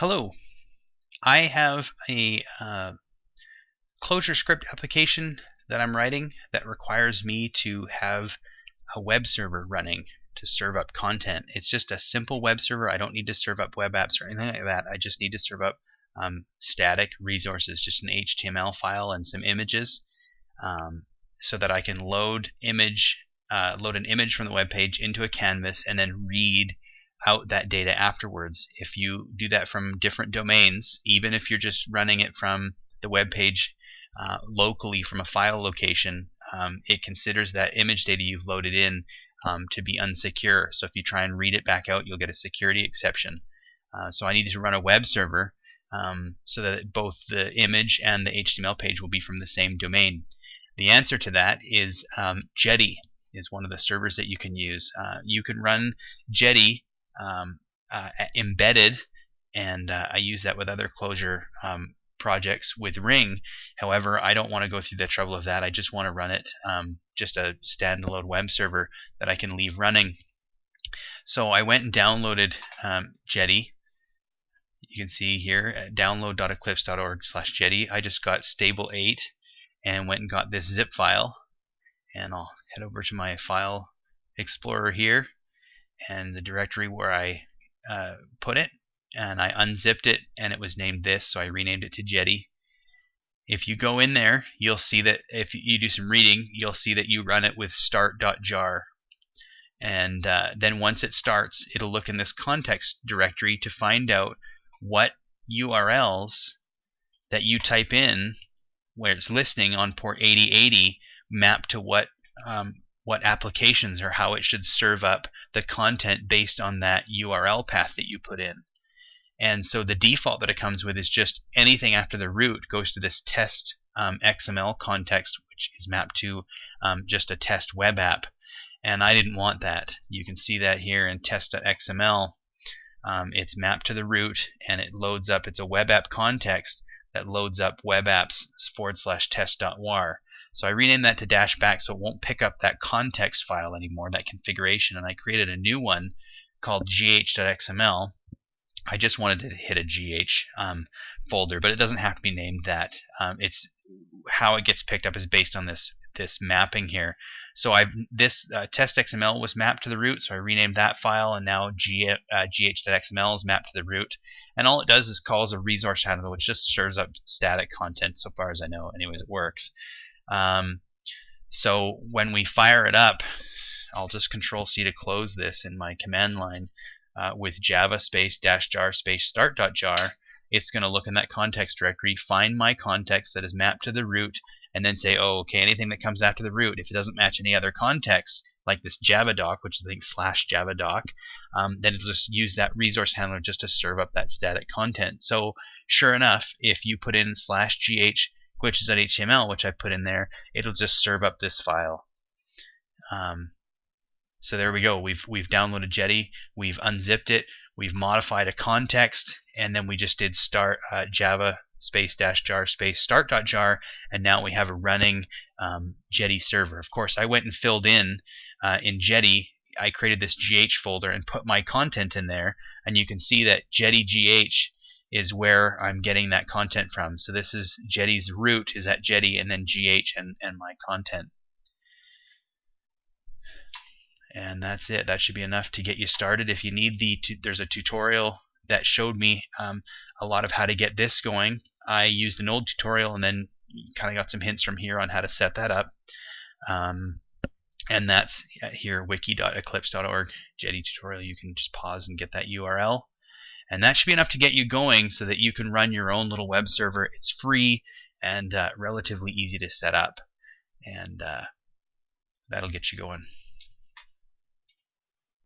Hello. I have a uh, ClojureScript application that I'm writing that requires me to have a web server running to serve up content. It's just a simple web server. I don't need to serve up web apps or anything like that. I just need to serve up um, static resources, just an HTML file and some images, um, so that I can load image, uh, load an image from the web page into a canvas and then read out that data afterwards. If you do that from different domains, even if you're just running it from the web page uh, locally from a file location, um, it considers that image data you've loaded in um, to be unsecure. So if you try and read it back out, you'll get a security exception. Uh, so I needed to run a web server um, so that both the image and the HTML page will be from the same domain. The answer to that is um, Jetty is one of the servers that you can use. Uh, you can run Jetty um, uh, embedded, and uh, I use that with other Clojure um, projects with Ring. However, I don't want to go through the trouble of that. I just want to run it um, just a standalone web server that I can leave running. So I went and downloaded um, Jetty. You can see here at download.eclipse.org slash Jetty. I just got stable 8 and went and got this zip file. And I'll head over to my file explorer here and the directory where I uh, put it and I unzipped it and it was named this so I renamed it to Jetty. If you go in there you'll see that if you do some reading you'll see that you run it with start.jar and uh, then once it starts it'll look in this context directory to find out what URLs that you type in where it's listening on port 8080 map to what um, what applications or how it should serve up the content based on that URL path that you put in. And so the default that it comes with is just anything after the root goes to this test um, XML context, which is mapped to um, just a test web app. And I didn't want that. You can see that here in test.xml. Um, it's mapped to the root and it loads up, it's a web app context that loads up web apps forward slash test.war. So I renamed that to dash back so it won't pick up that context file anymore, that configuration, and I created a new one called gh.xml. I just wanted to hit a gh um, folder, but it doesn't have to be named that. Um, it's how it gets picked up is based on this this mapping here. So I've this uh, test.xml was mapped to the root, so I renamed that file, and now G, uh, gh.xml is mapped to the root. And all it does is calls a resource handler, which just serves up static content, so far as I know. Anyways, it works. Um, so when we fire it up, I'll just Control C to close this in my command line uh, with Java space dash jar space start dot jar. It's going to look in that context directory, find my context that is mapped to the root, and then say, oh, okay, anything that comes after the root, if it doesn't match any other context, like this Java doc, which is I think slash Java doc, um, then it'll just use that resource handler just to serve up that static content. So sure enough, if you put in slash gh glitches.html, which I put in there, it'll just serve up this file. Um, so there we go. We've we've downloaded Jetty, we've unzipped it, we've modified a context, and then we just did start uh, Java space dash jar space start dot jar, and now we have a running um, Jetty server. Of course, I went and filled in uh, in Jetty. I created this GH folder and put my content in there, and you can see that Jetty GH is where I'm getting that content from. So this is Jetty's root is at Jetty and then GH and, and my content. And that's it. That should be enough to get you started. If you need the, there's a tutorial that showed me um, a lot of how to get this going. I used an old tutorial and then kind of got some hints from here on how to set that up. Um, and that's here wiki.eclipse.org Jetty tutorial. You can just pause and get that URL. And that should be enough to get you going so that you can run your own little web server. It's free and uh, relatively easy to set up. And uh, that'll get you going.